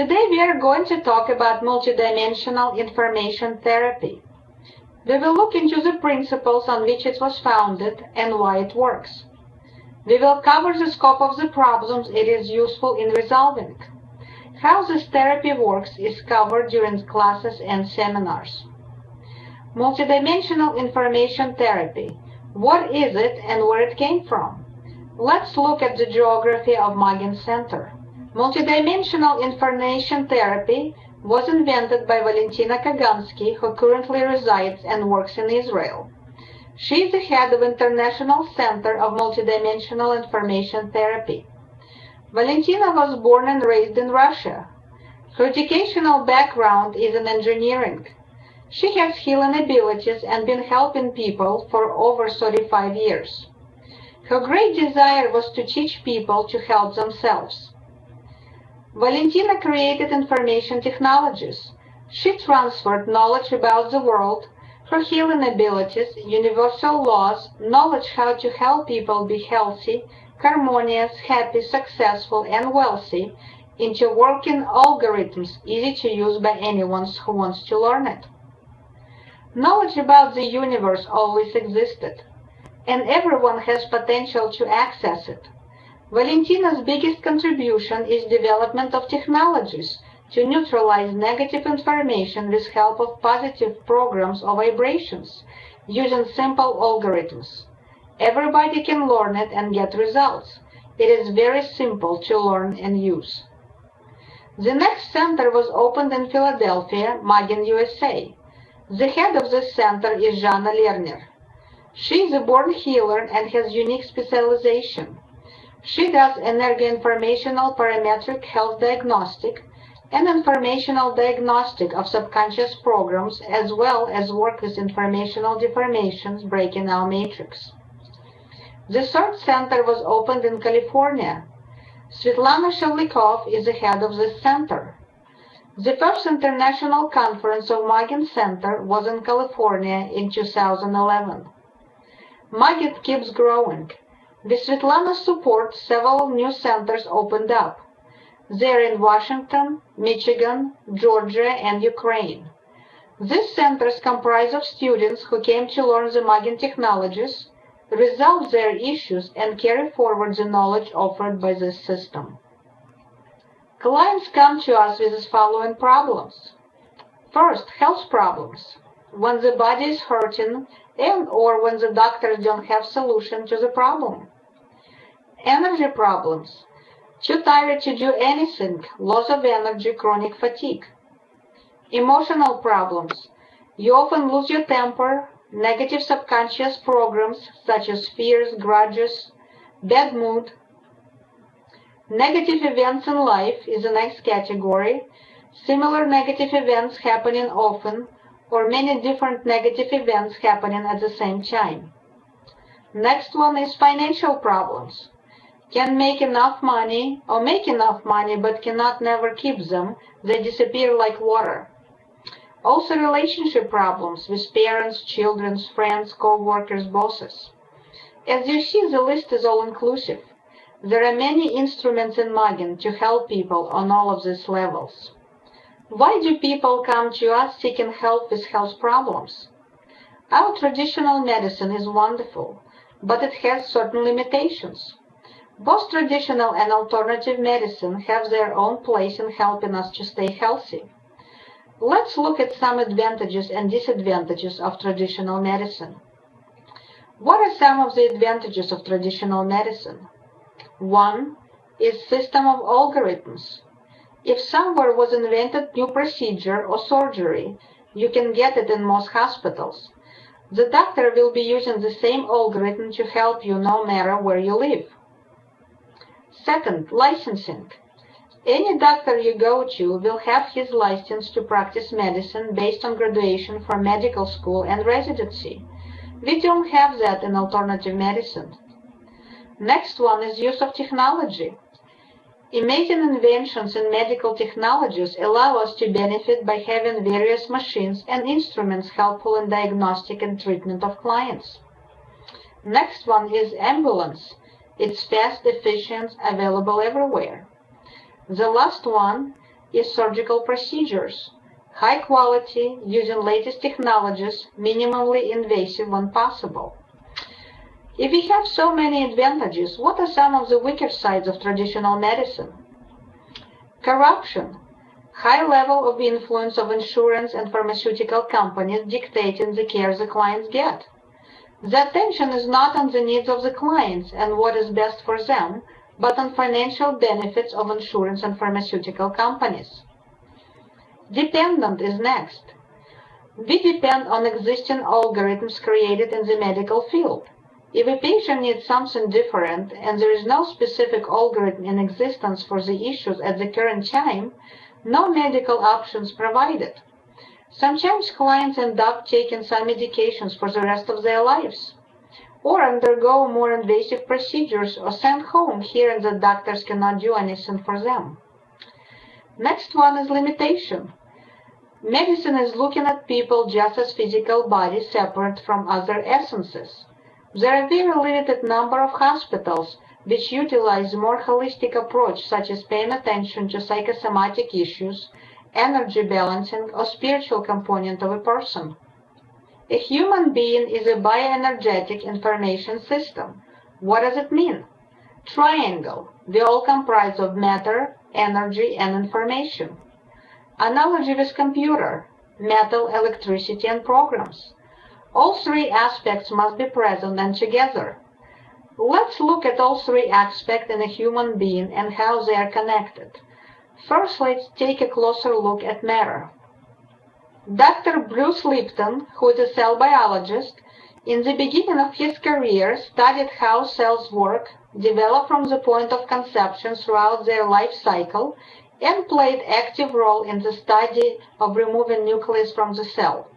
Today we are going to talk about multidimensional information therapy. We will look into the principles on which it was founded and why it works. We will cover the scope of the problems it is useful in resolving. How this therapy works is covered during classes and seminars. Multidimensional information therapy. What is it and where it came from? Let's look at the geography of Magin Center. Multidimensional information therapy was invented by Valentina Kagansky, who currently resides and works in Israel. She is the head of International Center of Multidimensional Information Therapy. Valentina was born and raised in Russia. Her educational background is in engineering. She has healing abilities and been helping people for over 35 years. Her great desire was to teach people to help themselves. Valentina created information technologies. She transferred knowledge about the world, her healing abilities, universal laws, knowledge how to help people be healthy, harmonious, happy, successful, and wealthy into working algorithms easy to use by anyone who wants to learn it. Knowledge about the universe always existed, and everyone has potential to access it. Valentina's biggest contribution is development of technologies to neutralize negative information with help of positive programs or vibrations using simple algorithms. Everybody can learn it and get results. It is very simple to learn and use. The next center was opened in Philadelphia, Magin, USA. The head of this center is Jana Lerner. She is a born healer and has unique specialization. She does energy informational parametric health diagnostic and informational diagnostic of subconscious programs as well as work with informational deformations breaking our matrix. The third center was opened in California. Svetlana Shavlikov is the head of this center. The first international conference of Magin Center was in California in 2011. Magin keeps growing. With Svetlana's support, several new centers opened up. They're in Washington, Michigan, Georgia, and Ukraine. These centers comprise of students who came to learn the Magin technologies, resolve their issues, and carry forward the knowledge offered by this system. Clients come to us with the following problems. First, health problems. When the body is hurting and or when the doctors don't have solution to the problem. Energy problems. Too tired to do anything, loss of energy, chronic fatigue. Emotional problems. You often lose your temper, negative subconscious programs such as fears, grudges, bad mood. Negative events in life is the next category. Similar negative events happening often or many different negative events happening at the same time. Next one is financial problems. Can make enough money or make enough money but cannot never keep them. They disappear like water. Also relationship problems with parents, children, friends, co-workers, bosses. As you see, the list is all-inclusive. There are many instruments in Magin to help people on all of these levels. Why do people come to us seeking help with health problems? Our traditional medicine is wonderful, but it has certain limitations. Both traditional and alternative medicine have their own place in helping us to stay healthy. Let's look at some advantages and disadvantages of traditional medicine. What are some of the advantages of traditional medicine? One is system of algorithms. If somewhere was invented new procedure or surgery, you can get it in most hospitals. The doctor will be using the same algorithm to help you no matter where you live. Second, licensing. Any doctor you go to will have his license to practice medicine based on graduation from medical school and residency. We don't have that in alternative medicine. Next one is use of technology. Amazing inventions in medical technologies allow us to benefit by having various machines and instruments helpful in diagnostic and treatment of clients. Next one is ambulance. It's fast, efficient, available everywhere. The last one is surgical procedures. High quality, using latest technologies, minimally invasive when possible. If we have so many advantages, what are some of the weaker sides of traditional medicine? Corruption. High level of influence of insurance and pharmaceutical companies dictating the care the clients get. The attention is not on the needs of the clients and what is best for them, but on financial benefits of insurance and pharmaceutical companies. Dependent is next. We depend on existing algorithms created in the medical field. If a patient needs something different and there is no specific algorithm in existence for the issues at the current time, no medical options provided. Sometimes clients end up taking some medications for the rest of their lives or undergo more invasive procedures or sent home hearing that doctors cannot do anything for them. Next one is limitation. Medicine is looking at people just as physical bodies separate from other essences. There are very limited number of hospitals which utilize more holistic approach such as paying attention to psychosomatic issues, energy balancing, or spiritual component of a person. A human being is a bioenergetic information system. What does it mean? Triangle. They all comprise of matter, energy, and information. Analogy with computer. Metal, electricity, and programs. All three aspects must be present and together. Let's look at all three aspects in a human being and how they are connected. First, let's take a closer look at matter. Dr. Bruce Lipton, who is a cell biologist, in the beginning of his career studied how cells work, develop from the point of conception throughout their life cycle, and played active role in the study of removing nucleus from the cell.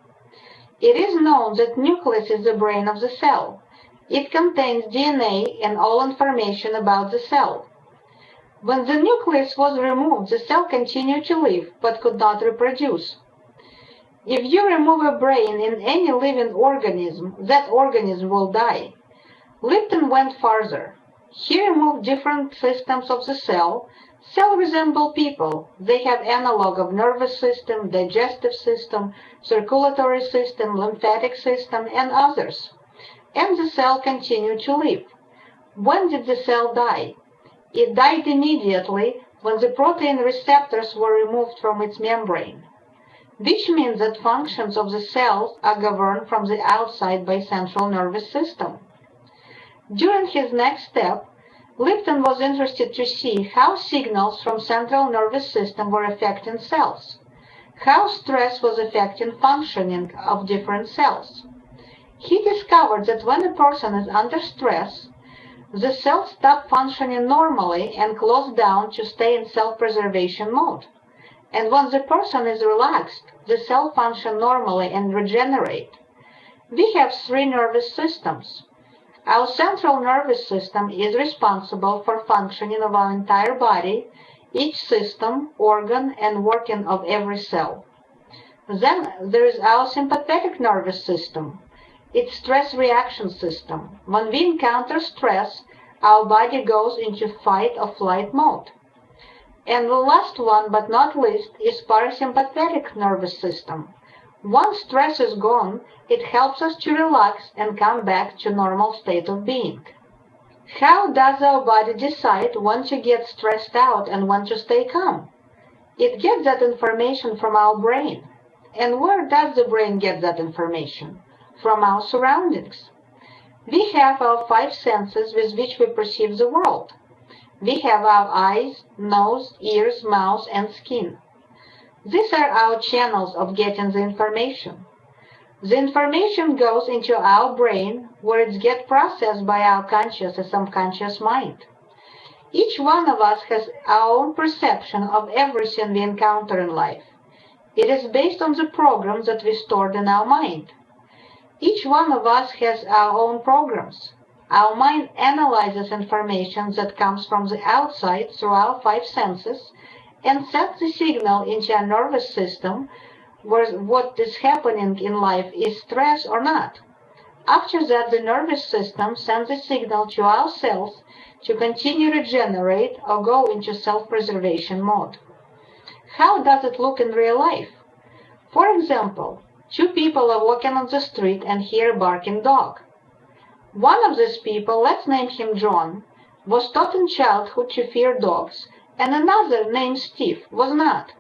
It is known that nucleus is the brain of the cell. It contains DNA and all information about the cell. When the nucleus was removed, the cell continued to live, but could not reproduce. If you remove a brain in any living organism, that organism will die. Lipton went farther. He removed different systems of the cell. Cells resemble people. They have analog of nervous system, digestive system, circulatory system, lymphatic system, and others. And the cell continued to live. When did the cell die? It died immediately when the protein receptors were removed from its membrane which means that functions of the cells are governed from the outside by central nervous system. During his next step, Lipton was interested to see how signals from central nervous system were affecting cells, how stress was affecting functioning of different cells. He discovered that when a person is under stress, the cells stop functioning normally and close down to stay in self-preservation mode. And when the person is relaxed, the cell function normally and regenerate. We have three nervous systems. Our central nervous system is responsible for functioning of our entire body, each system, organ, and working of every cell. Then there is our sympathetic nervous system, its stress reaction system. When we encounter stress, our body goes into fight or flight mode. And the last one, but not least, is parasympathetic nervous system. Once stress is gone, it helps us to relax and come back to normal state of being. How does our body decide when to get stressed out and when to stay calm? It gets that information from our brain. And where does the brain get that information? From our surroundings. We have our five senses with which we perceive the world. We have our eyes, nose, ears, mouth, and skin. These are our channels of getting the information. The information goes into our brain where it gets processed by our conscious and subconscious mind. Each one of us has our own perception of everything we encounter in life. It is based on the programs that we stored in our mind. Each one of us has our own programs. Our mind analyzes information that comes from the outside through our five senses and sends the signal into our nervous system where what is happening in life is stress or not. After that, the nervous system sends a signal to our cells to continue regenerate or go into self-preservation mode. How does it look in real life? For example, two people are walking on the street and hear a barking dog. One of these people, let's name him John, was taught in childhood to fear dogs, and another named Steve was not.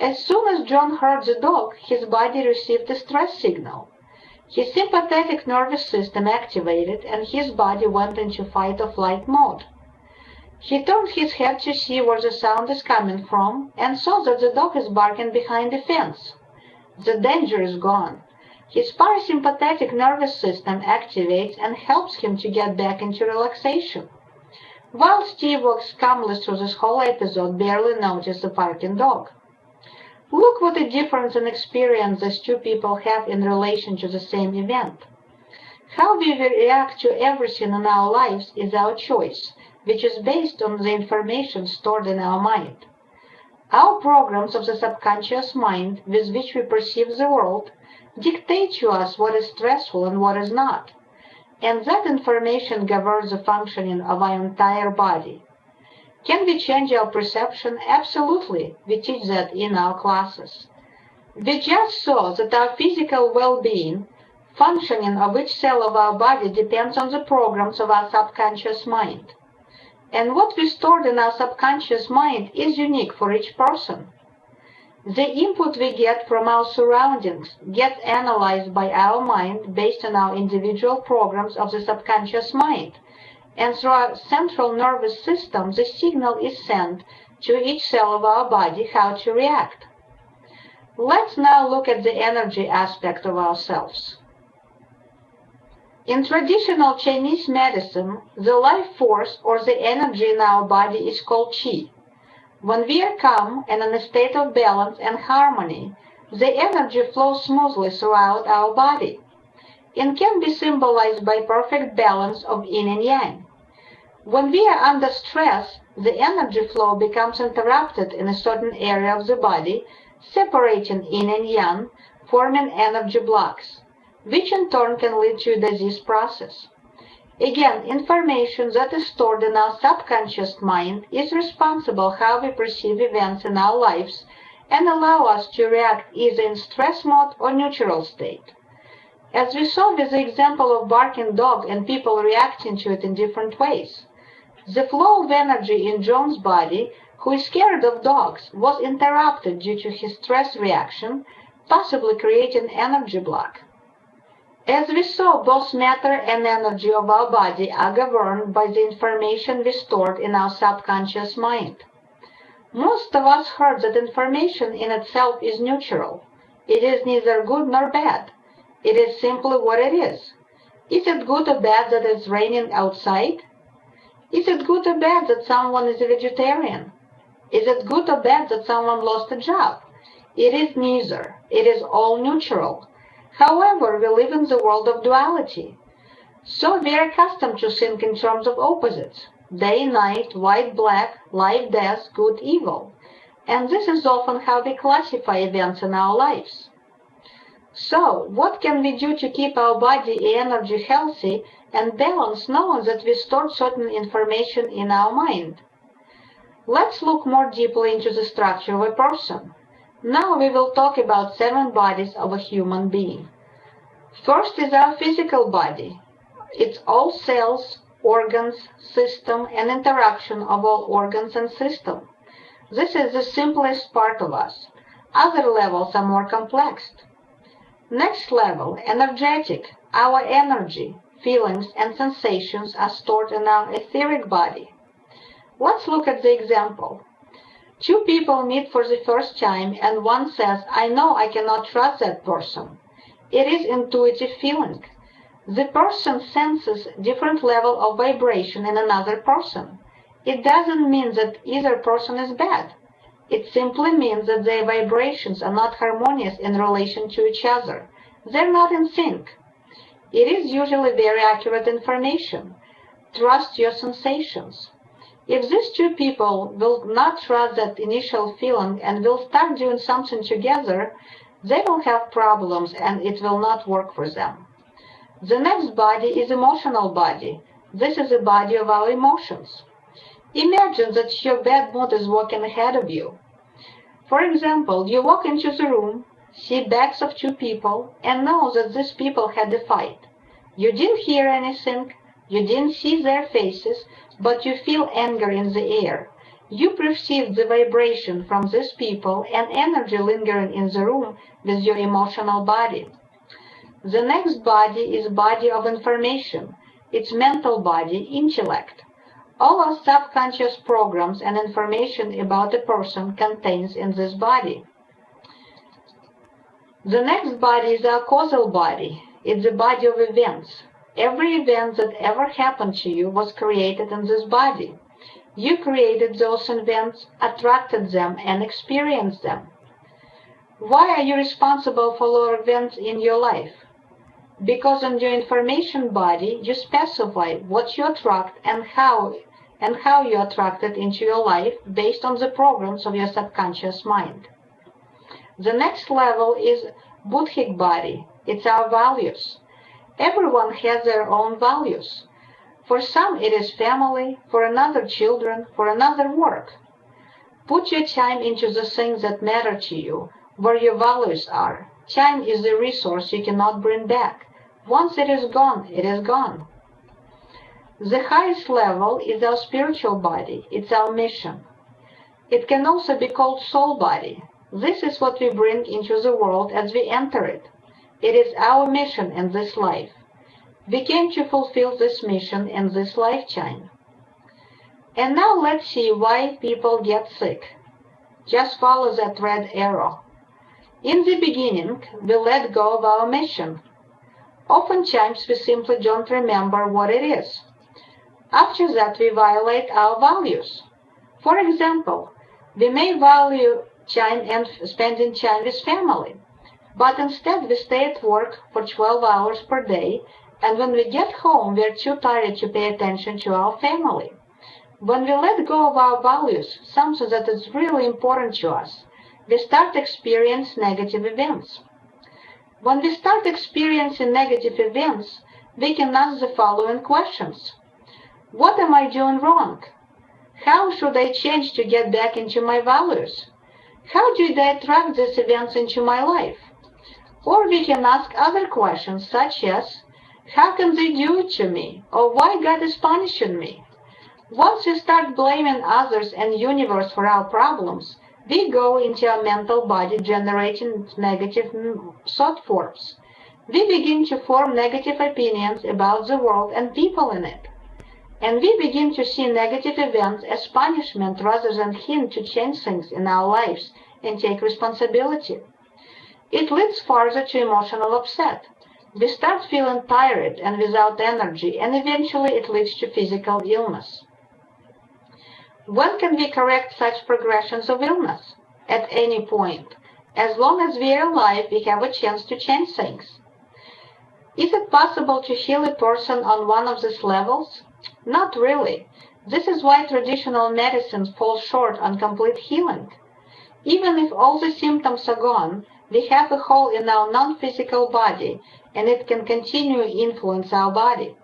As soon as John heard the dog, his body received a stress signal. His sympathetic nervous system activated and his body went into fight or flight mode. He turned his head to see where the sound is coming from and saw that the dog is barking behind the fence. The danger is gone. His parasympathetic nervous system activates and helps him to get back into relaxation. While Steve walks calmly through this whole episode, barely noticed the barking dog. Look what a difference in experience these two people have in relation to the same event. How we react to everything in our lives is our choice, which is based on the information stored in our mind. Our programs of the subconscious mind with which we perceive the world dictate to us what is stressful and what is not, and that information governs the functioning of our entire body. Can we change our perception? Absolutely. We teach that in our classes. We just saw that our physical well-being, functioning of each cell of our body depends on the programs of our subconscious mind. And what we stored in our subconscious mind is unique for each person. The input we get from our surroundings gets analyzed by our mind based on our individual programs of the subconscious mind. And through our central nervous system, the signal is sent to each cell of our body how to react. Let's now look at the energy aspect of ourselves. In traditional Chinese medicine, the life force or the energy in our body is called qi. When we are calm and in a state of balance and harmony, the energy flows smoothly throughout our body and can be symbolized by perfect balance of yin and yang. When we are under stress, the energy flow becomes interrupted in a certain area of the body, separating yin and yang, forming energy blocks, which in turn can lead to a disease process. Again, information that is stored in our subconscious mind is responsible how we perceive events in our lives and allow us to react either in stress mode or neutral state. As we saw with the example of barking dog and people reacting to it in different ways. The flow of energy in John's body, who is scared of dogs, was interrupted due to his stress reaction, possibly creating energy block. As we saw, both matter and energy of our body are governed by the information we stored in our subconscious mind. Most of us heard that information in itself is neutral. It is neither good nor bad. It is simply what it is. Is it good or bad that it's raining outside? Is it good or bad that someone is a vegetarian? Is it good or bad that someone lost a job? It is neither. It is all neutral. However, we live in the world of duality. So we are accustomed to think in terms of opposites day, night, white, black, life, death, good, evil. And this is often how we classify events in our lives. So, what can we do to keep our body and energy healthy and balanced knowing that we stored certain information in our mind? Let's look more deeply into the structure of a person. Now we will talk about seven bodies of a human being. First is our physical body. It's all cells, organs, system, and interaction of all organs and system. This is the simplest part of us. Other levels are more complex. Next level, energetic. Our energy, feelings, and sensations are stored in our etheric body. Let's look at the example. Two people meet for the first time and one says, I know I cannot trust that person. It is intuitive feeling. The person senses different level of vibration in another person. It doesn't mean that either person is bad. It simply means that their vibrations are not harmonious in relation to each other. They're not in sync. It is usually very accurate information. Trust your sensations. If these two people will not trust that initial feeling and will start doing something together, they will have problems and it will not work for them. The next body is emotional body. This is the body of our emotions. Imagine that your bad mood is walking ahead of you. For example, you walk into the room, see backs of two people, and know that these people had a fight. You didn't hear anything, you didn't see their faces, but you feel anger in the air. You perceive the vibration from these people and energy lingering in the room with your emotional body. The next body is body of information. It's mental body, intellect. All our subconscious programs and information about a person contains in this body. The next body is our causal body. It's the body of events. Every event that ever happened to you was created in this body. You created those events, attracted them, and experienced them. Why are you responsible for all events in your life? because in your information body you specify what you attract and how and how you attract it into your life based on the programs of your subconscious mind. The next level is Buddhic body. It's our values. Everyone has their own values. For some it is family, for another children, for another work. Put your time into the things that matter to you, where your values are. Time is a resource you cannot bring back. Once it is gone, it is gone. The highest level is our spiritual body. It's our mission. It can also be called soul body. This is what we bring into the world as we enter it. It is our mission in this life. We came to fulfill this mission in this lifetime. And now let's see why people get sick. Just follow that red arrow. In the beginning, we let go of our mission. Oftentimes, we simply don't remember what it is. After that, we violate our values. For example, we may value time and spending time with family, but instead we stay at work for 12 hours per day, and when we get home, we're too tired to pay attention to our family. When we let go of our values, something that is really important to us, we start to experience negative events. When we start experiencing negative events, we can ask the following questions. What am I doing wrong? How should I change to get back into my values? How did I attract these events into my life? Or we can ask other questions such as, how can they do it to me? Or why God is punishing me? Once we start blaming others and universe for our problems, we go into our mental body generating negative thought forms. We begin to form negative opinions about the world and people in it. And we begin to see negative events as punishment rather than hint to change things in our lives and take responsibility. It leads further to emotional upset. We start feeling tired and without energy, and eventually it leads to physical illness. When can we correct such progressions of illness? At any point. As long as we are alive, we have a chance to change things. Is it possible to heal a person on one of these levels? Not really. This is why traditional medicines fall short on complete healing. Even if all the symptoms are gone, we have a hole in our non-physical body, and it can continue influence our body.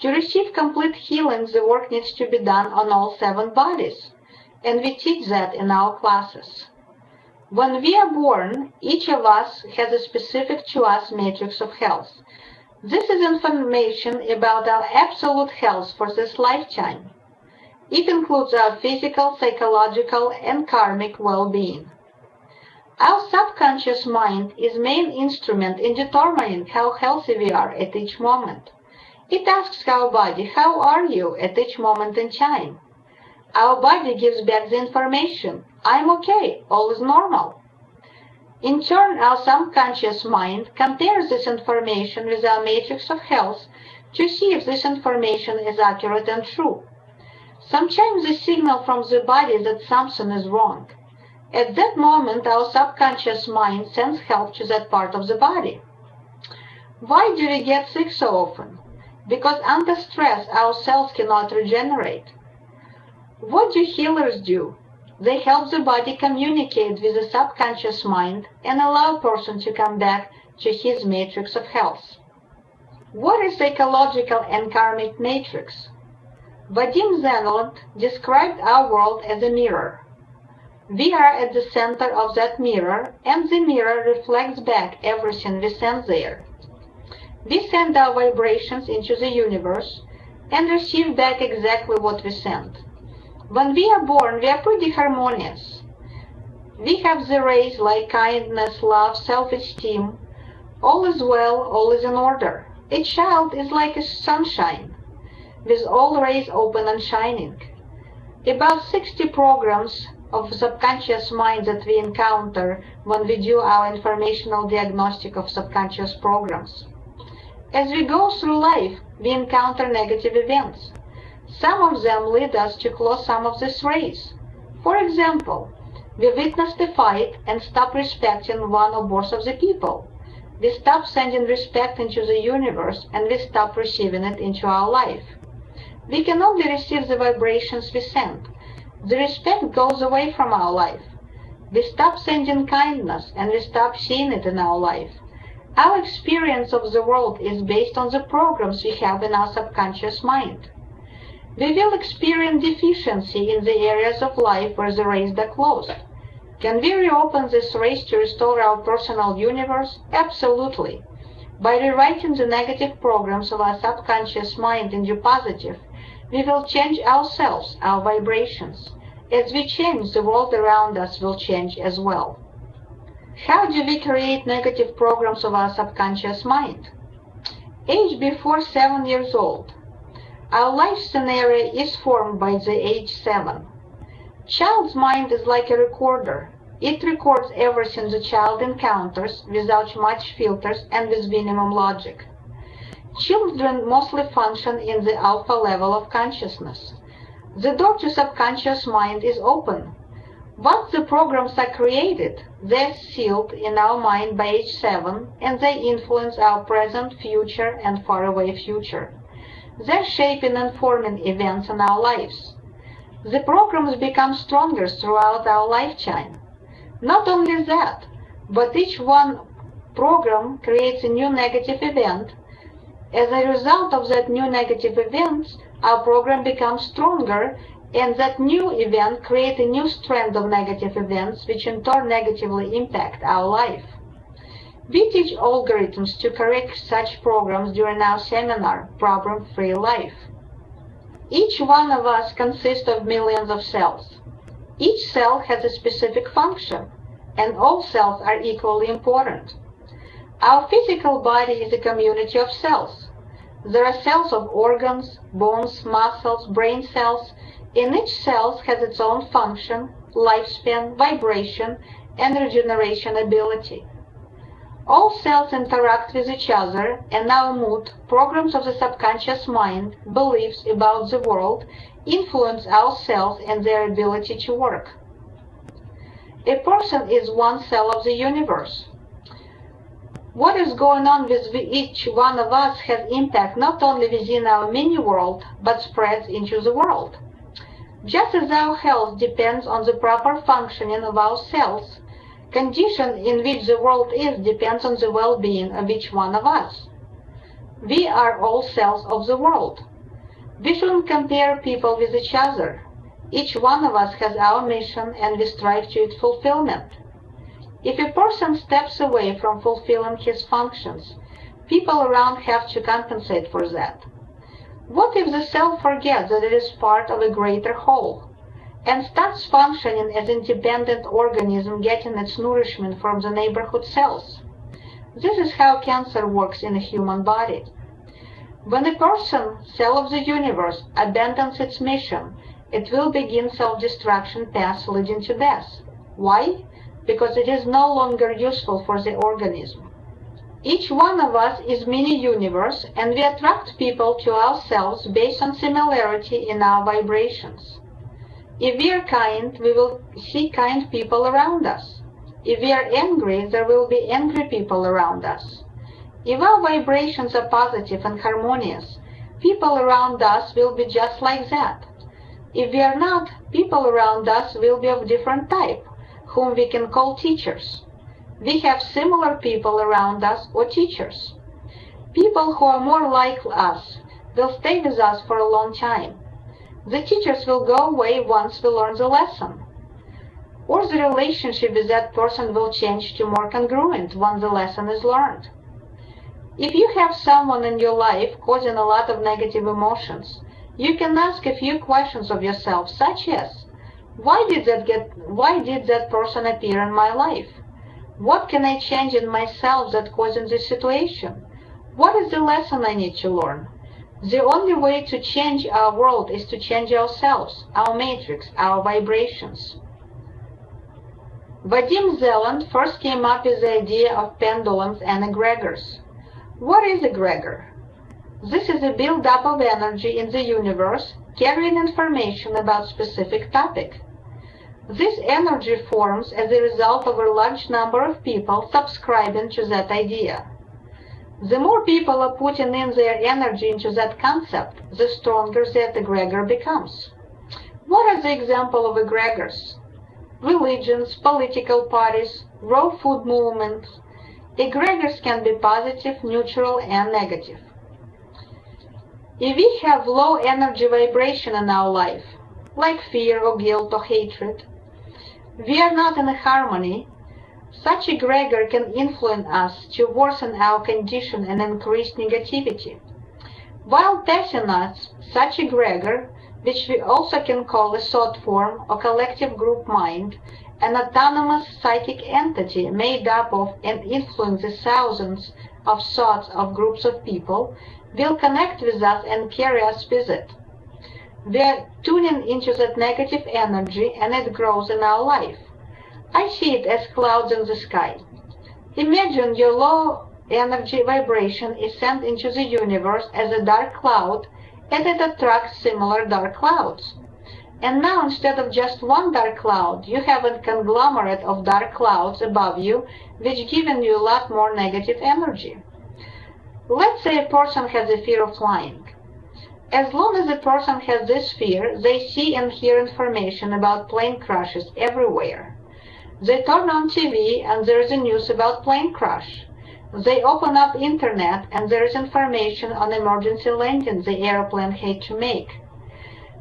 To receive complete healing, the work needs to be done on all seven bodies, and we teach that in our classes. When we are born, each of us has a specific to us matrix of health. This is information about our absolute health for this lifetime. It includes our physical, psychological, and karmic well-being. Our subconscious mind is main instrument in determining how healthy we are at each moment. It asks our body, how are you at each moment in time? Our body gives back the information, I'm okay, all is normal. In turn, our subconscious mind compares this information with our matrix of health to see if this information is accurate and true. Sometimes the signal from the body that something is wrong. At that moment, our subconscious mind sends help to that part of the body. Why do we get sick so often? because under stress our cells cannot regenerate. What do healers do? They help the body communicate with the subconscious mind and allow a person to come back to his matrix of health. What is ecological and karmic matrix? Vadim Zeland described our world as a mirror. We are at the center of that mirror, and the mirror reflects back everything we send there. We send our vibrations into the universe and receive back exactly what we send. When we are born, we are pretty harmonious. We have the rays like kindness, love, self-esteem. All is well, all is in order. A child is like a sunshine, with all rays open and shining. About 60 programs of subconscious mind that we encounter when we do our informational diagnostic of subconscious programs. As we go through life, we encounter negative events. Some of them lead us to close some of these rays. For example, we witness the fight and stop respecting one or both of the people. We stop sending respect into the universe and we stop receiving it into our life. We can only receive the vibrations we send. The respect goes away from our life. We stop sending kindness and we stop seeing it in our life. Our experience of the world is based on the programs we have in our subconscious mind. We will experience deficiency in the areas of life where the rays are closed. Can we reopen this race to restore our personal universe? Absolutely. By rewriting the negative programs of our subconscious mind into positive, we will change ourselves, our vibrations. As we change, the world around us will change as well. How do we create negative programs of our subconscious mind? Age before 7 years old. Our life scenario is formed by the age 7. Child's mind is like a recorder. It records everything the child encounters without much filters and with minimum logic. Children mostly function in the alpha level of consciousness. The door to subconscious mind is open. Once the programs are created, they're sealed in our mind by age 7 and they influence our present, future, and faraway future. They're shaping and forming events in our lives. The programs become stronger throughout our lifetime. Not only that, but each one program creates a new negative event. As a result of that new negative event, our program becomes stronger and that new event creates a new strand of negative events which in turn negatively impact our life. We teach algorithms to correct such programs during our seminar, Problem Free Life. Each one of us consists of millions of cells. Each cell has a specific function, and all cells are equally important. Our physical body is a community of cells. There are cells of organs, bones, muscles, brain cells, and each cell has its own function, lifespan, vibration, and regeneration ability. All cells interact with each other, and our mood, programs of the subconscious mind, beliefs about the world, influence our cells and their ability to work. A person is one cell of the universe. What is going on with each one of us has impact not only within our mini world, but spreads into the world. Just as our health depends on the proper functioning of our cells, condition in which the world is depends on the well-being of each one of us. We are all cells of the world. We shouldn't compare people with each other. Each one of us has our mission and we strive to its fulfillment. If a person steps away from fulfilling his functions, people around have to compensate for that. What if the cell forgets that it is part of a greater whole? and starts functioning as an independent organism getting its nourishment from the neighborhood cells. This is how cancer works in a human body. When a person, cell of the universe, abandons its mission, it will begin self-destruction path leading to death. Why? Because it is no longer useful for the organism. Each one of us is mini-universe and we attract people to ourselves based on similarity in our vibrations. If we are kind, we will see kind people around us. If we are angry, there will be angry people around us. If our vibrations are positive and harmonious, people around us will be just like that. If we are not, people around us will be of different type, whom we can call teachers. We have similar people around us or teachers. People who are more like us will stay with us for a long time. The teachers will go away once we learn the lesson. Or the relationship with that person will change to more congruent once the lesson is learned. If you have someone in your life causing a lot of negative emotions, you can ask a few questions of yourself, such as, why did that get why did that person appear in my life? What can I change in myself that causing this situation? What is the lesson I need to learn? The only way to change our world is to change ourselves, our matrix, our vibrations. Vadim Zeland first came up with the idea of pendulums and egregors. What is egregor? This is a build-up of energy in the universe carrying information about specific topic. This energy forms as a result of a large number of people subscribing to that idea. The more people are putting in their energy into that concept, the stronger that egregor becomes. What are the example of egregors? Religions, political parties, raw food movements. Egregors can be positive, neutral, and negative. If we have low energy vibration in our life, like fear or guilt or hatred, we are not in harmony such a egregor can influence us to worsen our condition and increase negativity. While passing us, such a egregor, which we also can call a thought form or collective group mind, an autonomous psychic entity made up of and influences thousands of thoughts of groups of people, will connect with us and carry us with it. We are tuning into that negative energy and it grows in our life. I see it as clouds in the sky. Imagine your low energy vibration is sent into the universe as a dark cloud and it attracts similar dark clouds. And now instead of just one dark cloud, you have a conglomerate of dark clouds above you which giving you a lot more negative energy. Let's say a person has a fear of flying. As long as a person has this fear, they see and hear information about plane crashes everywhere. They turn on TV and there is a news about plane crash. They open up internet and there is information on emergency landing the airplane had to make.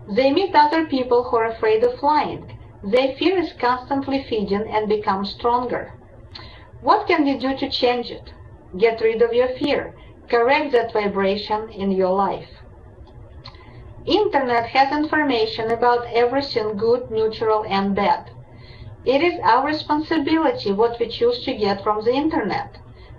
They meet other people who are afraid of flying. Their fear is constantly feeding and becomes stronger. What can you do to change it? Get rid of your fear. Correct that vibration in your life. Internet has information about everything good, neutral, and bad. It is our responsibility what we choose to get from the internet.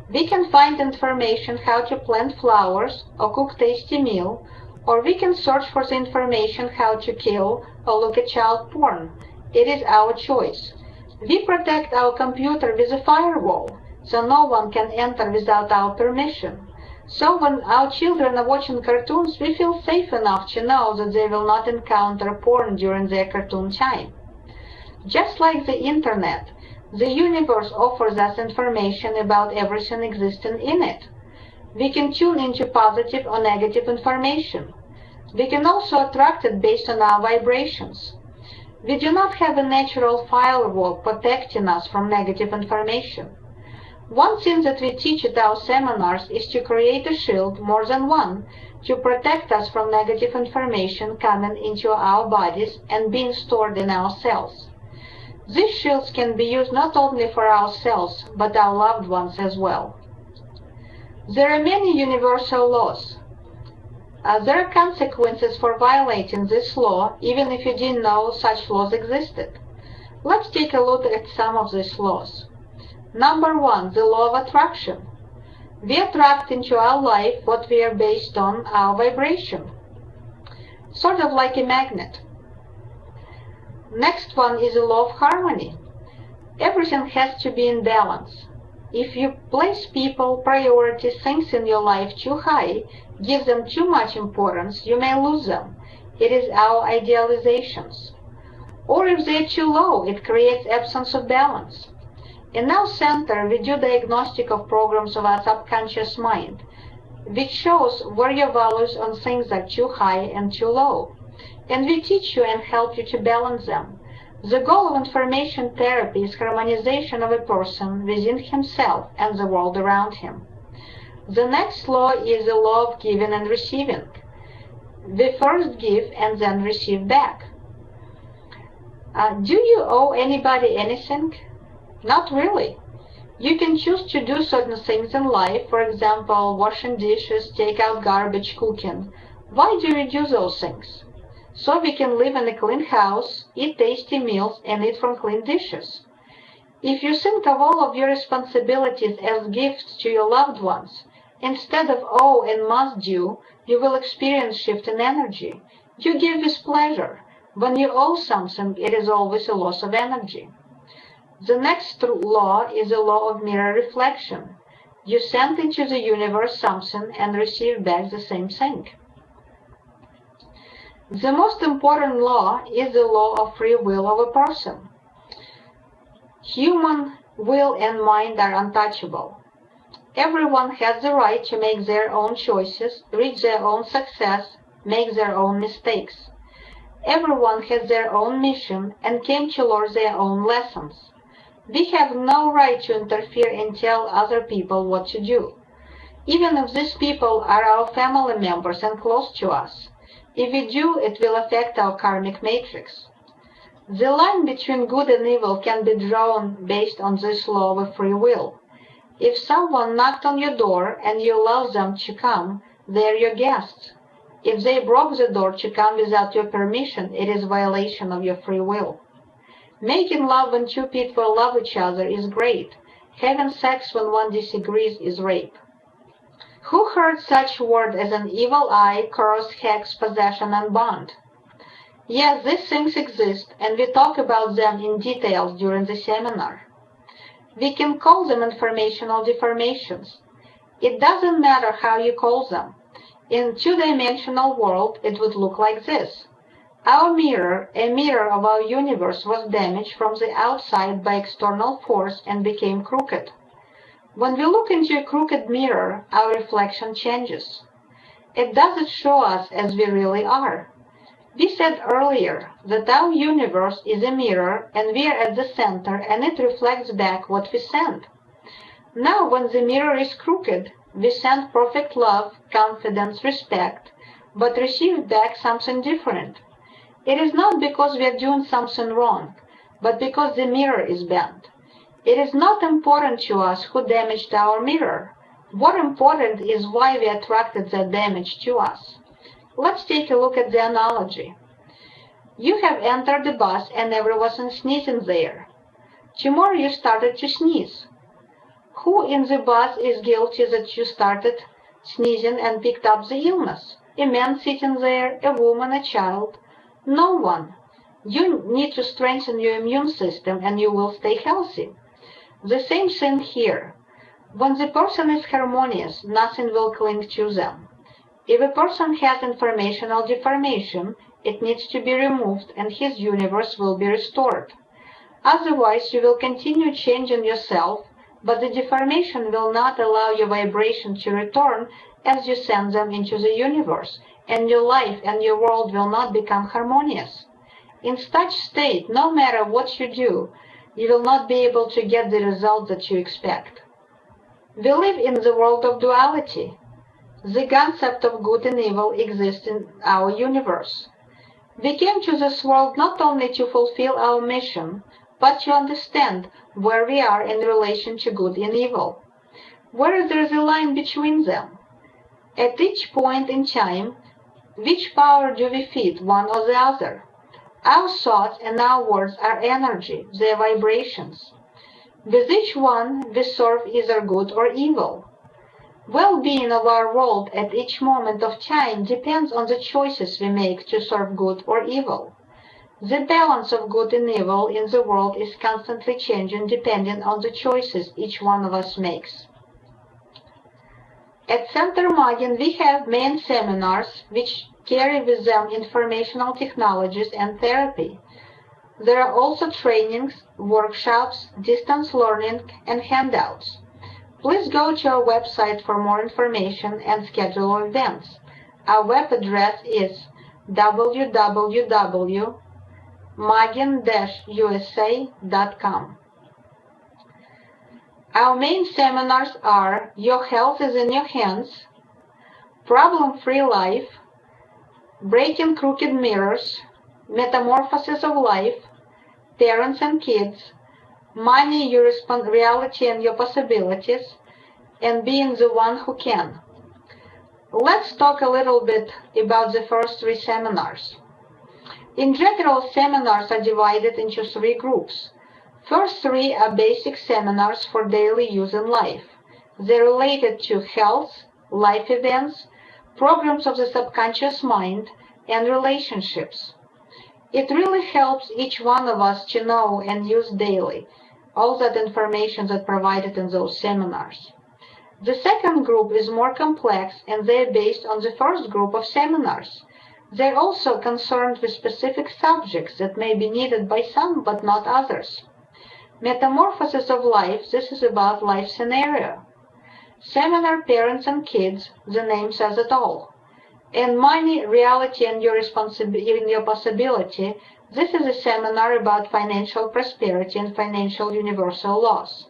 We can find information how to plant flowers or cook tasty meal, or we can search for the information how to kill or look at child porn. It is our choice. We protect our computer with a firewall, so no one can enter without our permission. So when our children are watching cartoons, we feel safe enough to know that they will not encounter porn during their cartoon time. Just like the internet, the universe offers us information about everything existing in it. We can tune into positive or negative information. We can also attract it based on our vibrations. We do not have a natural firewall protecting us from negative information. One thing that we teach at our seminars is to create a shield, more than one, to protect us from negative information coming into our bodies and being stored in our cells. These shields can be used not only for ourselves, but our loved ones as well. There are many universal laws. Uh, there are consequences for violating this law, even if you didn't know such laws existed. Let's take a look at some of these laws. Number one, the law of attraction. We attract into our life what we are based on our vibration. Sort of like a magnet. Next one is the law of harmony. Everything has to be in balance. If you place people, priorities, things in your life too high, give them too much importance, you may lose them. It is our idealizations. Or if they're too low, it creates absence of balance. In our center, we do diagnostic of programs of our subconscious mind, which shows where your values on things are too high and too low and we teach you and help you to balance them. The goal of information therapy is harmonization of a person within himself and the world around him. The next law is the law of giving and receiving. We first give and then receive back. Uh, do you owe anybody anything? Not really. You can choose to do certain things in life, for example, washing dishes, take out garbage, cooking. Why do you do those things? So we can live in a clean house, eat tasty meals, and eat from clean dishes. If you think of all of your responsibilities as gifts to your loved ones, instead of owe and must do, you will experience shift in energy. You give with pleasure. When you owe something, it is always a loss of energy. The next law is a law of mirror reflection. You send into the universe something and receive back the same thing. The most important law is the law of free will of a person. Human will and mind are untouchable. Everyone has the right to make their own choices, reach their own success, make their own mistakes. Everyone has their own mission and came to learn their own lessons. We have no right to interfere and tell other people what to do. Even if these people are our family members and close to us, if we do, it will affect our karmic matrix. The line between good and evil can be drawn based on this law of free will. If someone knocked on your door and you allowed them to come, they're your guests. If they broke the door to come without your permission, it is violation of your free will. Making love when two people love each other is great. Having sex when one disagrees is rape. Who heard such word as an evil eye, curse, hex, possession, and bond? Yes, these things exist, and we talk about them in details during the seminar. We can call them informational deformations. It doesn't matter how you call them. In two-dimensional world, it would look like this. Our mirror, a mirror of our universe, was damaged from the outside by external force and became crooked. When we look into a crooked mirror, our reflection changes. It doesn't show us as we really are. We said earlier that our universe is a mirror and we are at the center and it reflects back what we send. Now when the mirror is crooked, we send perfect love, confidence, respect, but receive back something different. It is not because we are doing something wrong, but because the mirror is bent. It is not important to us who damaged our mirror. What important is why we attracted that damage to us. Let's take a look at the analogy. You have entered the bus and everyone sneezing there. Tomorrow you started to sneeze. Who in the bus is guilty that you started sneezing and picked up the illness? A man sitting there, a woman, a child? No one. You need to strengthen your immune system and you will stay healthy. The same thing here. When the person is harmonious, nothing will cling to them. If a person has informational deformation, it needs to be removed and his universe will be restored. Otherwise, you will continue changing yourself, but the deformation will not allow your vibration to return as you send them into the universe, and your life and your world will not become harmonious. In such state, no matter what you do, you will not be able to get the result that you expect. We live in the world of duality. The concept of good and evil exists in our universe. We came to this world not only to fulfill our mission, but to understand where we are in relation to good and evil. Where is there a line between them. At each point in time, which power do we feed, one or the other? Our thoughts and our words are energy, their vibrations. With each one, we serve either good or evil. Well-being of our world at each moment of time depends on the choices we make to serve good or evil. The balance of good and evil in the world is constantly changing depending on the choices each one of us makes. At Center Magin, we have main seminars which carry with them informational technologies and therapy. There are also trainings, workshops, distance learning, and handouts. Please go to our website for more information and schedule events. Our web address is www.magin-usa.com. Our main seminars are Your Health is in Your Hands, Problem Free Life, Breaking Crooked Mirrors, Metamorphosis of Life, Parents and Kids, Money, Your Reality and Your Possibilities, and Being the One Who Can. Let's talk a little bit about the first three seminars. In general, seminars are divided into three groups. First three are basic seminars for daily use in life. They're related to health, life events, programs of the subconscious mind, and relationships. It really helps each one of us to know and use daily all that information that provided in those seminars. The second group is more complex and they're based on the first group of seminars. They're also concerned with specific subjects that may be needed by some but not others. Metamorphosis of Life, this is about life scenario. Seminar Parents and Kids, the name says it all. And Money, Reality and Your, Responsibility, your Possibility, this is a seminar about financial prosperity and financial universal laws.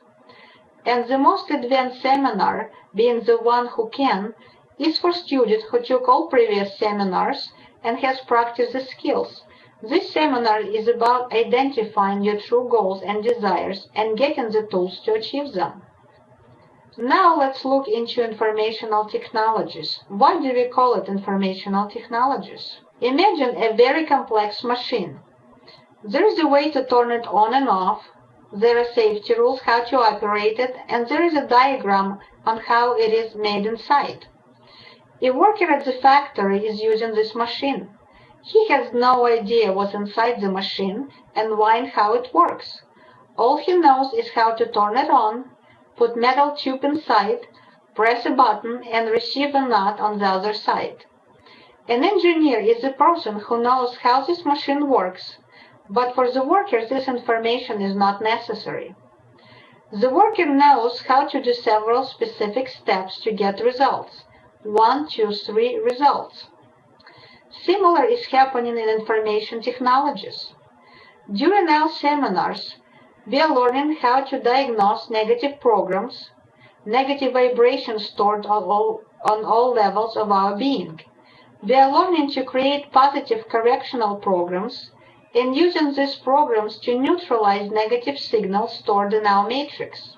And the most advanced seminar, being the one who can, is for students who took all previous seminars and has practiced the skills. This seminar is about identifying your true goals and desires and getting the tools to achieve them. Now let's look into informational technologies. Why do we call it informational technologies? Imagine a very complex machine. There is a way to turn it on and off, there are safety rules how to operate it, and there is a diagram on how it is made inside. A worker at the factory is using this machine. He has no idea what's inside the machine and why and how it works. All he knows is how to turn it on, put metal tube inside, press a button, and receive a nut on the other side. An engineer is a person who knows how this machine works, but for the worker this information is not necessary. The worker knows how to do several specific steps to get results. One, two, three results. Similar is happening in information technologies. During our seminars, we are learning how to diagnose negative programs, negative vibrations stored on all, on all levels of our being. We are learning to create positive correctional programs and using these programs to neutralize negative signals stored in our matrix.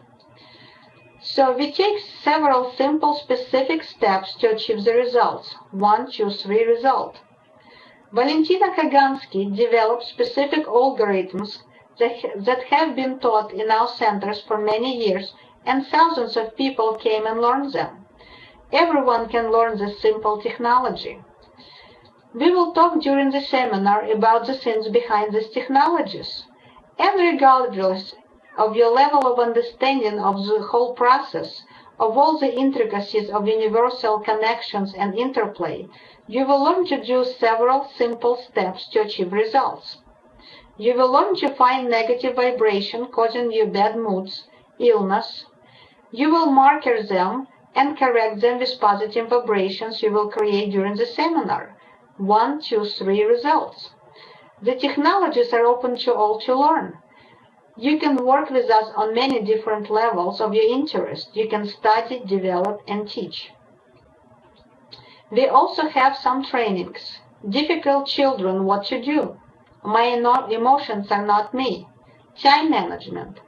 So we take several simple specific steps to achieve the results. One, two, three result. Valentina Kagansky developed specific algorithms that have been taught in our centers for many years and thousands of people came and learned them. Everyone can learn this simple technology. We will talk during the seminar about the things behind these technologies. And regardless of your level of understanding of the whole process, of all the intricacies of universal connections and interplay, you will learn to do several simple steps to achieve results. You will learn to find negative vibration causing you bad moods, illness. You will marker them and correct them with positive vibrations you will create during the seminar. One, two, three results. The technologies are open to all to learn. You can work with us on many different levels of your interest. You can study, develop, and teach. We also have some trainings. Difficult children, what to do. My emotions are not me. Time management.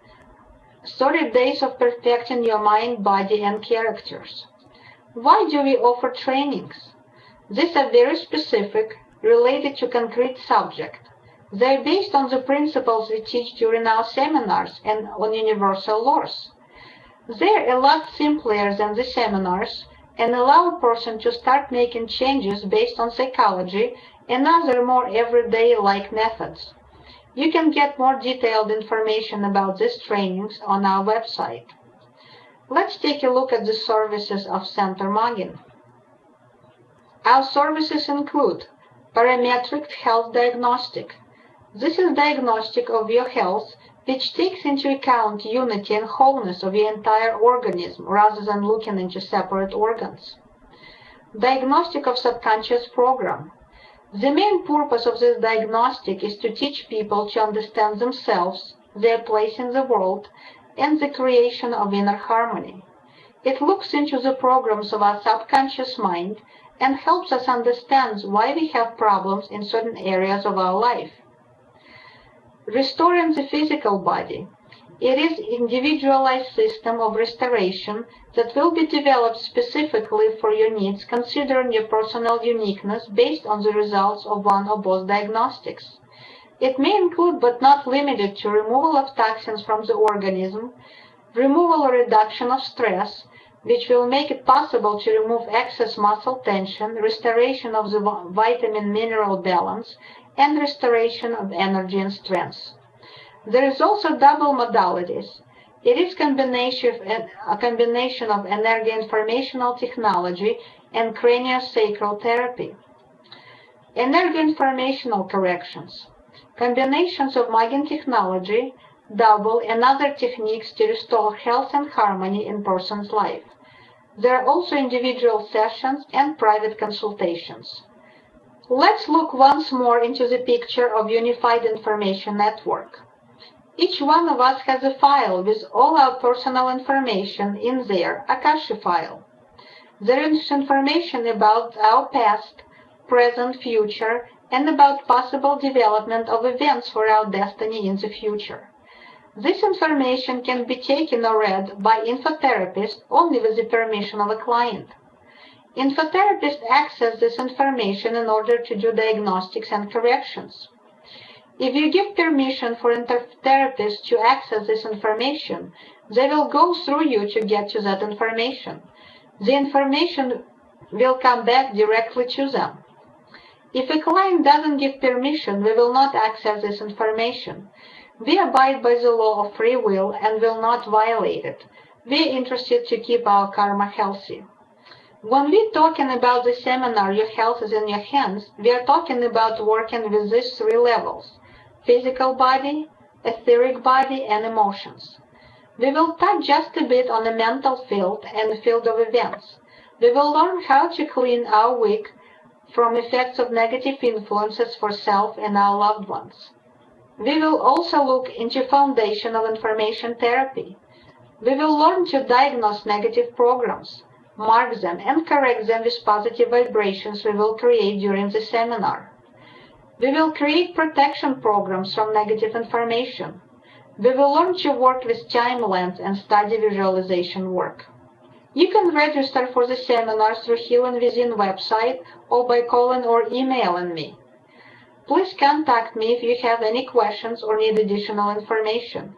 30 days of perfecting your mind, body, and characters. Why do we offer trainings? These are very specific, related to concrete subject. They're based on the principles we teach during our seminars and on universal laws. They're a lot simpler than the seminars and allow a person to start making changes based on psychology and other more everyday-like methods. You can get more detailed information about these trainings on our website. Let's take a look at the services of Center Magin. Our services include parametric health diagnostic. This is diagnostic of your health which takes into account unity and wholeness of your entire organism rather than looking into separate organs. Diagnostic of subconscious program. The main purpose of this diagnostic is to teach people to understand themselves, their place in the world, and the creation of inner harmony. It looks into the programs of our subconscious mind and helps us understand why we have problems in certain areas of our life. Restoring the physical body. It is individualized system of restoration that will be developed specifically for your needs considering your personal uniqueness based on the results of one or both diagnostics. It may include but not limited to removal of toxins from the organism, removal or reduction of stress, which will make it possible to remove excess muscle tension, restoration of the vitamin-mineral balance, and restoration of energy and strength. There is also double modalities. It is combination a combination of energoinformational technology and craniosacral therapy. Energy informational corrections. Combinations of Magin technology, double, and other techniques to restore health and harmony in person's life. There are also individual sessions and private consultations. Let's look once more into the picture of Unified Information Network. Each one of us has a file with all our personal information in there, Akasha file. There is information about our past, present, future, and about possible development of events for our destiny in the future. This information can be taken or read by infotherapists only with the permission of a client. Infotherapists access this information in order to do diagnostics and corrections. If you give permission for therapists to access this information, they will go through you to get to that information. The information will come back directly to them. If a client doesn't give permission, we will not access this information. We abide by the law of free will and will not violate it. We are interested to keep our karma healthy. When we're talking about the seminar Your Health is in Your Hands, we are talking about working with these three levels, physical body, etheric body, and emotions. We will touch just a bit on the mental field and the field of events. We will learn how to clean our wick from effects of negative influences for self and our loved ones. We will also look into foundation of information therapy. We will learn to diagnose negative programs, mark them, and correct them with positive vibrations we will create during the seminar. We will create protection programs from negative information. We will learn to work with time and study visualization work. You can register for the seminar through Healing Within website or by calling or emailing me. Please contact me if you have any questions or need additional information.